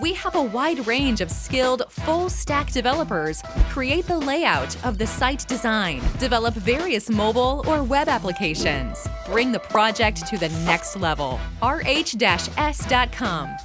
We have a wide range of skilled, full-stack developers create the layout of the site design, develop various mobile or web applications. Bring the project to the next level. rh-s.com